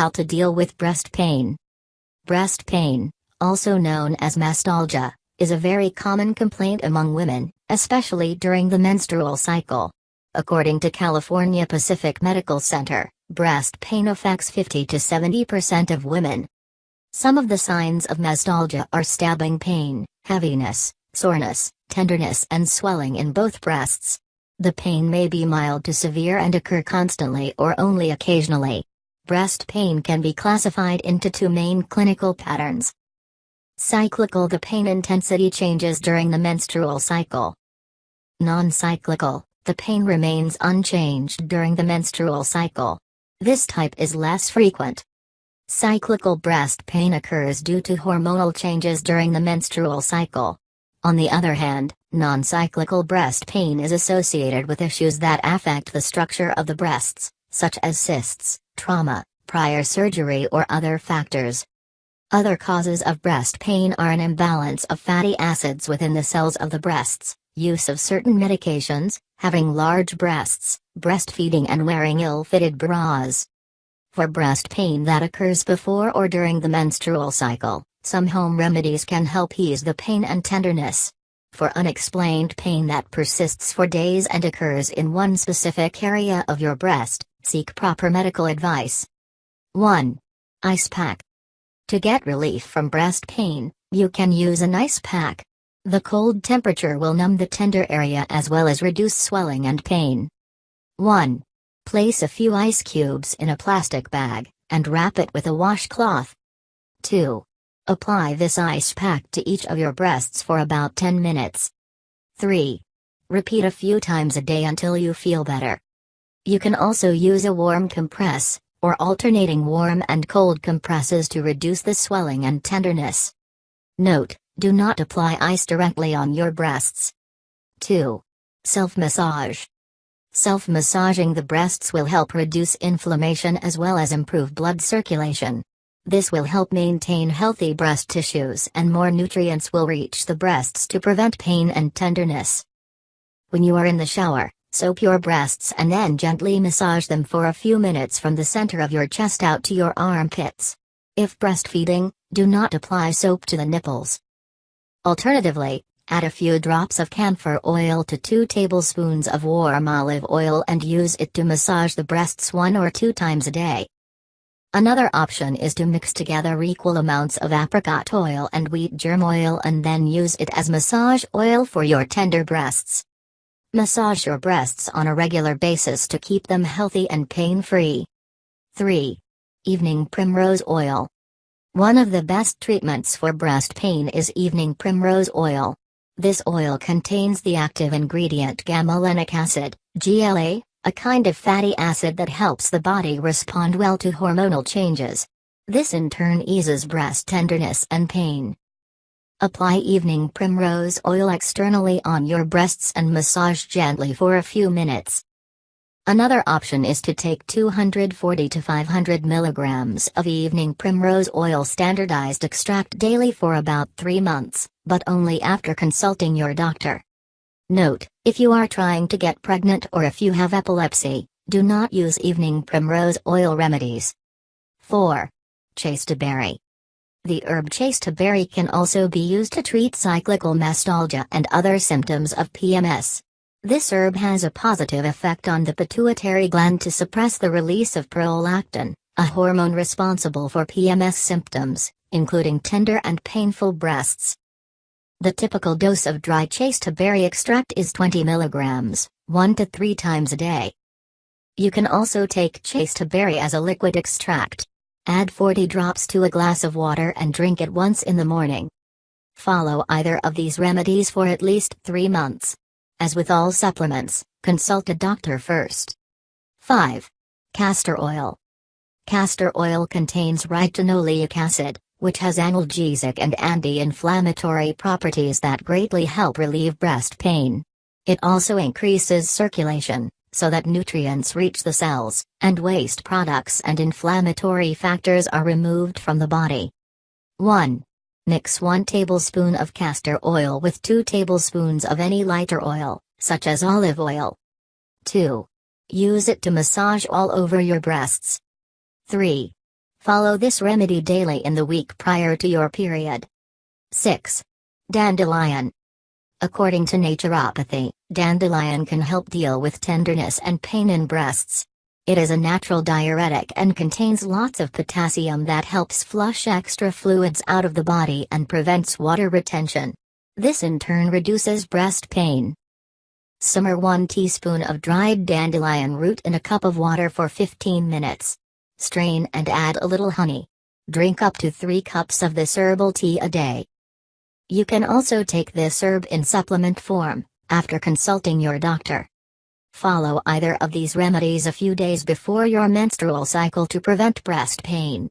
How to deal with breast pain. Breast pain, also known as mastalgia, is a very common complaint among women, especially during the menstrual cycle. According to California Pacific Medical Center, breast pain affects 50 to 70% of women. Some of the signs of mastalgia are stabbing pain, heaviness, soreness, tenderness and swelling in both breasts. The pain may be mild to severe and occur constantly or only occasionally. Breast pain can be classified into two main clinical patterns. Cyclical The pain intensity changes during the menstrual cycle. Non-cyclical, the pain remains unchanged during the menstrual cycle. This type is less frequent. Cyclical breast pain occurs due to hormonal changes during the menstrual cycle. On the other hand, non-cyclical breast pain is associated with issues that affect the structure of the breasts, such as cysts, trauma, prior surgery or other factors. Other causes of breast pain are an imbalance of fatty acids within the cells of the breasts, use of certain medications, having large breasts, breastfeeding and wearing ill-fitted bras. For breast pain that occurs before or during the menstrual cycle, some home remedies can help ease the pain and tenderness. For unexplained pain that persists for days and occurs in one specific area of your breast, seek proper medical advice. 1. Ice pack. To get relief from breast pain, you can use an ice pack. The cold temperature will numb the tender area as well as reduce swelling and pain. 1. Place a few ice cubes in a plastic bag, and wrap it with a washcloth. 2. Apply this ice pack to each of your breasts for about 10 minutes. 3. Repeat a few times a day until you feel better. You can also use a warm compress, or alternating warm and cold compresses to reduce the swelling and tenderness. Note, do not apply ice directly on your breasts. 2. Self-massage. Self-massaging the breasts will help reduce inflammation as well as improve blood circulation. This will help maintain healthy breast tissues and more nutrients will reach the breasts to prevent pain and tenderness. When you are in the shower, Soap your breasts and then gently massage them for a few minutes from the center of your chest out to your armpits. If breastfeeding, do not apply soap to the nipples. Alternatively, add a few drops of camphor oil to 2 tablespoons of warm olive oil and use it to massage the breasts one or two times a day. Another option is to mix together equal amounts of apricot oil and wheat germ oil and then use it as massage oil for your tender breasts. Massage your breasts on a regular basis to keep them healthy and pain-free. 3. Evening Primrose Oil. One of the best treatments for breast pain is evening primrose oil. This oil contains the active ingredient gamma-lenic acid, GLA, a kind of fatty acid that helps the body respond well to hormonal changes. This in turn eases breast tenderness and pain. Apply evening primrose oil externally on your breasts and massage gently for a few minutes. Another option is to take 240 to 500 milligrams of evening primrose oil standardized extract daily for about 3 months, but only after consulting your doctor. Note, if you are trying to get pregnant or if you have epilepsy, do not use evening primrose oil remedies. 4. Chasteberry. The herb chasteberry can also be used to treat cyclical mastalgia and other symptoms of PMS. This herb has a positive effect on the pituitary gland to suppress the release of prolactin, a hormone responsible for PMS symptoms, including tender and painful breasts. The typical dose of dry chasteberry extract is 20 mg, 1 to 3 times a day. You can also take chasteberry as a liquid extract. Add 40 drops to a glass of water and drink it once in the morning. Follow either of these remedies for at least 3 months. As with all supplements, consult a doctor first. 5. Castor oil. Castor oil contains ricinoleic acid, which has analgesic and anti-inflammatory properties that greatly help relieve breast pain. It also increases circulation, so that nutrients reach the cells, and waste products and inflammatory factors are removed from the body. 1. Mix 1 tablespoon of castor oil with 2 tablespoons of any lighter oil, such as olive oil. 2. Use it to massage all over your breasts. 3. Follow this remedy daily in the week prior to your period. 6. Dandelion. According to naturopathy, dandelion can help deal with tenderness and pain in breasts. It is a natural diuretic and contains lots of potassium that helps flush extra fluids out of the body and prevents water retention. This in turn reduces breast pain. Simmer 1 teaspoon of dried dandelion root in a cup of water for 15 minutes. Strain and add a little honey. Drink up to 3 cups of this herbal tea a day. You can also take this herb in supplement form, after consulting your doctor. Follow either of these remedies a few days before your menstrual cycle to prevent breast pain.